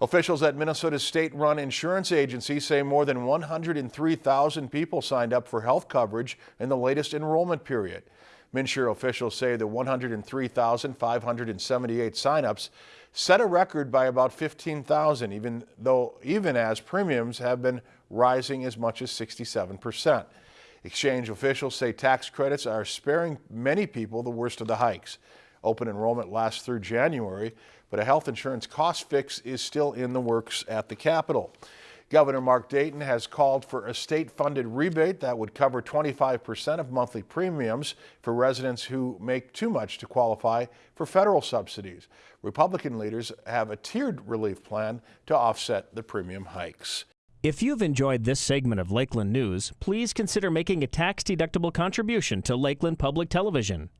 Officials at Minnesota's state-run insurance agency say more than 103,000 people signed up for health coverage in the latest enrollment period. MNsure officials say the 103,578 signups set a record by about 15,000, even though even as premiums have been rising as much as 67 percent. Exchange officials say tax credits are sparing many people the worst of the hikes. Open enrollment lasts through January, but a health insurance cost fix is still in the works at the Capitol. Governor Mark Dayton has called for a state-funded rebate that would cover 25% of monthly premiums for residents who make too much to qualify for federal subsidies. Republican leaders have a tiered relief plan to offset the premium hikes. If you've enjoyed this segment of Lakeland News, please consider making a tax-deductible contribution to Lakeland Public Television.